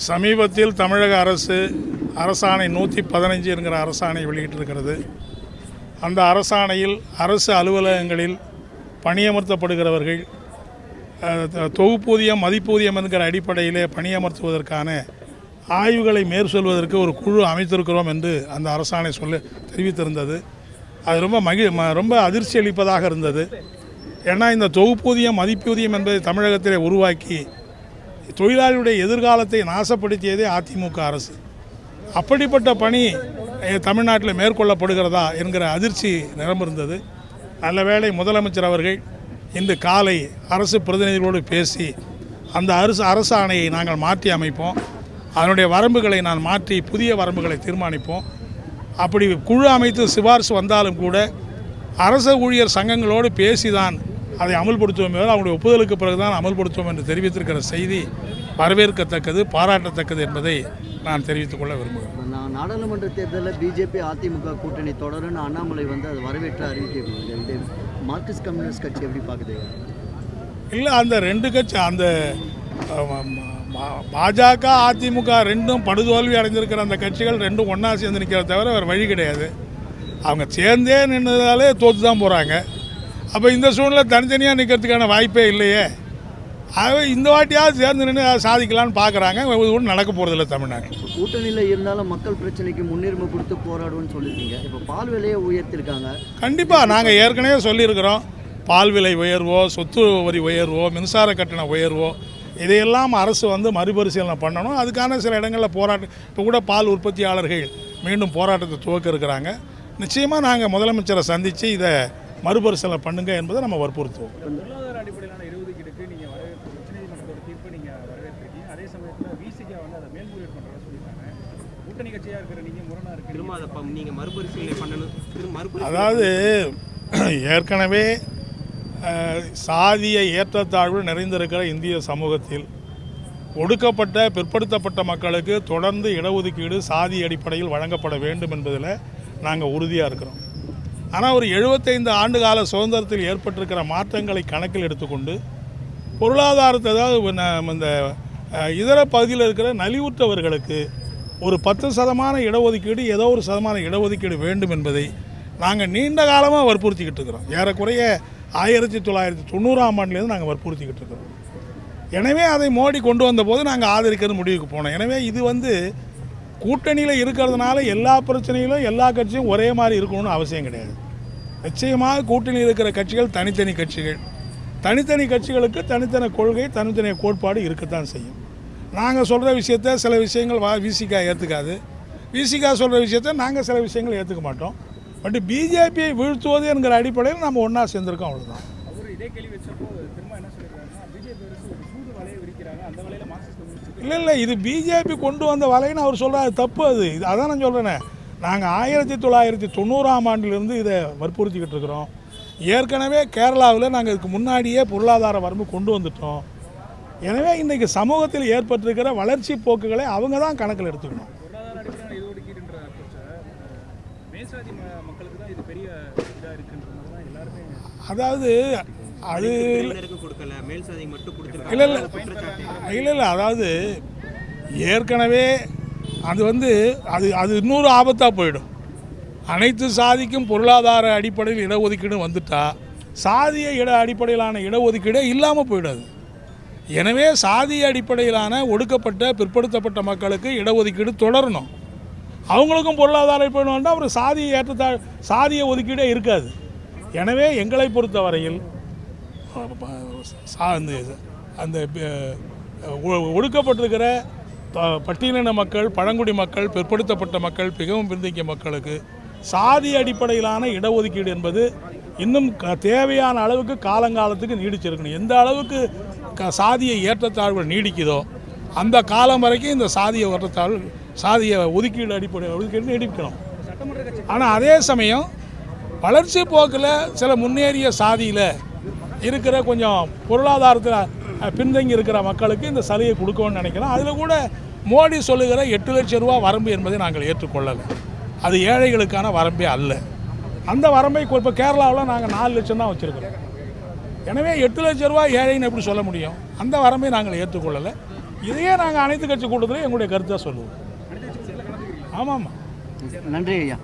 சமீபத்தில் தமிழக அரசு அரசாணை நூற்றி பதினஞ்சு என்கிற அரசாணை வெளியிட்டிருக்கிறது. அந்த அரசாணையில் அரசு அலுவலகங்களில் பணியமர்த்தப்படுகிறவர்கள் தொகுப்பூதியம் மதிப்பூதியம் என்கிற அடிப்படையிலே பணியமர்த்துவதற்கான ஆய்வுகளை மேற்கொள்வதற்கு ஒரு குழு அமைத்திருக்கிறோம் என்று அந்த அரசாணை சொல்ல தெரிவித்திருந்தது. அது ரொம்ப மகி ம- ரொம்ப அதிர்ச்சி அளிப்பதாக இருந்தது. ஏன்னா இந்த தொகுப்பூதியம் மதிப்பூதியம் என்பதை தமிழகத்திலே உருவாக்கி தொழிலாளியுடைய எதிர்காலத்தை நாசப்படுத்தியதே அதிமுக அரசு. அப்படிப்பட்ட பணி தமிழ்நாட்டில் மேற்கொள்ளப்படுகிறதா என்கிற அதிர்ச்சி நிரம்பிருந்தது நல்ல வேளை முதலமைச்சர் அவர்கள் இன்று காலை அரசு பிரதிநிதிகளோடு பேசி அந்த அரசு அரசாணையை நாங்கள் மாற்றி அமைப்போம். அதனுடைய வரம்புகளை நான் மாற்றி புதிய வரம்புகளை தீர்மானிப்போம். அப்படி குழு அமைத்து சிபாரிசு வந்தாலும் கூட அரச ஊழியர் சங்கங்களோடு பேசிதான் அதை அமல்படுத்துவோம் அவங்களுடைய ஒப்புதலுக்கு பிறகுதான் அமல்படுத்துவோம் என்று தெரிவித்திருக்கிற செய்தி வரவேற்கத்தக்கது பாராட்டத்தக்கது என்பதை நான் தெரிவித்துக் கொள்ள விரும்புகிறேன். நான் நாடாளுமன்ற தேர்தலில் பிஜேபி அதிமுக கூட்டணி தொடரும்னு அண்ணாமலை வந்து அது வரவேற்று அறிவிக்கிறாங்க இது மார்க்சிஸ்ட் கம்யூனிஸ்ட் கட்சி எப்படி பார்க்குது? இல்லை அந்த ரெண்டு கட்சி அந்த பாஜக அதிமுக ரெண்டும் படுதோல்வி அடைந்திருக்கிற அந்த கட்சிகள் ரெண்டும் ஒன்றா சேர்ந்து நிற்கிறத தவிர வேறு வழி கிடையாது. அவங்க சேர்ந்தே நின்றதாலே தோற்று தான் போகிறாங்க அப்போ இந்த சூழ்நிலை தனித்தனியாக நிற்கிறதுக்கான வாய்ப்பே இல்லையே. ஆகவே இந்த வாட்டியாவது சேர்ந்து நின்று அதை சாதிக்கலாம்னு பார்க்குறாங்க ஒன்றும் நடக்க போகிறதில்ல தமிழ்நாட்டில். கூட்டணியில் இருந்தாலும் மக்கள் பிரச்சனைக்கு முன்னுரிமை கொடுத்து போராடுவோம்னு சொல்லியிருக்கீங்க. இப்போ பால் விலையை உயர்த்திருக்காங்க. கண்டிப்பாக நாங்கள் ஏற்கனவே சொல்லியிருக்கிறோம். பால் விலை உயர்வோ சொத்து வரி உயர்வோ மின்சார கட்டண உயர்வோ இதையெல்லாம் அரசு வந்து மறுபரிசீலனை பண்ணணும். அதுக்கான சில இடங்களில் போராட்டம் இப்போ கூட பால் உற்பத்தியாளர்கள் மீண்டும் போராட்டத்தை துவக்க இருக்கிறாங்க. நிச்சயமாக நாங்கள் முதலமைச்சரை சந்தித்து இதை மறுபரிசீலனை பண்ணுங்க என்பதை நம்ம வற்புறுத்துவோம். அதாவது ஏற்கனவே சாதிய ஏற்றத்தாழ்வு நிறைந்திருக்கிற இந்திய சமூகத்தில் ஒடுக்கப்பட்ட பிற்படுத்தப்பட்ட மக்களுக்கு தொடர்ந்து இடஒதுக்கீடு சாதி அடிப்படையில் வழங்கப்பட வேண்டும் என்பதில் நாங்கள் உறுதியாக இருக்கிறோம். ஆனால் ஒரு எழுபத்தைந்து ஆண்டு கால சுதந்திரத்தில் ஏற்பட்டிருக்கிற மாற்றங்களை கணக்கில் எடுத்துக்கொண்டு பொருளாதாரத்தை அதாவது இந்த இதர பகுதியில் இருக்கிற நலிவுற்றவர்களுக்கு ஒரு பத்து சதமான இடஒதுக்கீடு ஏதோ ஒரு சதமான இடஒதுக்கீடு வேண்டும் என்பதை நாங்கள் நீண்ட காலமாக வற்புறுத்திக்கிட்டு இருக்கிறோம். ஏறக்குறைய ஆயிரத்தி தொள்ளாயிரத்தி தொண்ணூறாம் ஆண்டுலேருந்து நாங்கள் வற்புறுத்திக்கிட்டு இருக்கிறோம். எனவே அதை மோடி கொண்டு வந்தபோது நாங்கள் ஆதரிக்கிறது முடிவுக்கு போனோம். எனவே இது வந்து கூட்டணியில் இருக்கிறதுனால எல்லா பிரச்சனையிலும் எல்லா கட்சியும் ஒரே மாதிரி இருக்கணும்னு அவசியம் கிடையாது. நிச்சயமாக கூட்டணியில் இருக்கிற கட்சிகள் தனித்தனி கட்சிகள். தனித்தனி கட்சிகளுக்கு தனித்தனி கொள்கை தனித்தனி கோட்பாடு இருக்கத்தான் செய்யும். நாங்கள் சொல்கிற விஷயத்த சில விஷயங்கள் வா விசிகா ஏற்றுக்காது விசிகா சொல்கிற விஷயத்த நாங்கள் சில விஷயங்கள் ஏற்றுக்க மாட்டோம். பட் பிஜேபியை வீழ்த்துவது என்கிற அடிப்படையில் நம்ம ஒன்றா சேர்ந்துருக்கோம் அவ்வளோதான் இல்லை இல்லை இது பிஜேபி கொண்டு வந்த வலைன்னு அவர் சொல்கிறாரு தப்பு அது. அதான் நான் சொல்கிறேனே நாங்கள் ஆயிரத்தி தொள்ளாயிரத்தி தொண்ணூறாம் ஆண்டிலிருந்து இதை வற்புறுத்திக்கிட்டு இருக்கிறோம். ஏற்கனவே கேரளாவில் நாங்கள் இதுக்கு முன்னாடியே பொருளாதார வரம்பு கொண்டு வந்துட்டோம். எனவே இன்றைக்கி சமூகத்தில் ஏற்பட்டிருக்கிற வளர்ச்சி போக்குகளை அவங்க தான் கணக்கில் எடுத்துக்கணும். அதாவது அது இல்லை இல்லை. இல்லை இல்லை. அதாவது ஏற்கனவே அது வந்து அது அது இன்னொரு ஆபத்தாக போயிடும். அனைத்து சாதிக்கும் பொருளாதார அடிப்படையில் இடஒதுக்கீடு வந்துட்டால் சாதிய இட அடிப்படையிலான இடஒதுக்கீடே இல்லாமல் போயிடாது. எனவே சாதிய அடிப்படையிலான ஒடுக்கப்பட்ட பிற்படுத்தப்பட்ட மக்களுக்கு இடஒதுக்கீடு தொடரணும். அவங்களுக்கும் பொருளாதார அடிப்படை வேண்டாம் அப்புறம் சாதிய ஏற்றத்தா சாதிய ஒதுக்கீடே இருக்காது. எனவே எங்களை பொறுத்தவரையில் சா- அந்த அந்த ஒ- ஒடுக்கப்பட்டிருக்கிற பட்டியலின மக்கள் பழங்குடி மக்கள் பிற்படுத்தப்பட்ட மக்கள் மிகவும் பிந்திக்கிய மக்களுக்கு சாதி அடிப்படையிலான இடஒதுக்கீடு என்பது இன்னும் க- தேவையான அளவுக்கு காலங்காலத்துக்கு நீடிச்சிருக்கணும். எந்த அளவுக்கு க சாதியை ஏற்றத்தாழ்வுகள் நீடிக்குதோ அந்த காலம் வரைக்கும் இந்த சாதிய ஏற்றத்தாழ்வு சாதிய ஒதுக்கீடு அடிப்படை ஒதுக்கீடு நீடிக்கணும். ஆனால் அதே சமயம் வளர்ச்சி போக்கில் சில முன்னேறிய சாதியில் இருக்கிற கொஞ்சம் பொருளாதாரத்தில் பின்தங்கி இருக்கிற மக்களுக்கு இந்த சலுகை கொடுக்கணும்னு நினைக்கிறோம். அதில் கூட மோடி சொல்லுகிற எட்டு லட்சம் ரூபா வரம்பு என்பதை நாங்கள் ஏற்றுக்கொள்ளலை. அது ஏழைகளுக்கான வரம்பே அல்ல. அந்த வரம்பை இப்போ கேரளாவில் நாங்கள் நாலு லட்சம் தான் வச்சுருக்கிறோம். எனவே எட்டு லட்சம் ரூபா ஏழைன்னு எப்படி சொல்ல முடியும்? அந்த வரம்பை நாங்கள் ஏற்றுக்கொள்ளலை. இதையே நாங்கள் அனைத்து கட்சி கூட்டத்தில் எங்களுடைய கருத்தாக சொல்லுவோம். ஆமாம் ஆமாம் நன்றி ஐயா.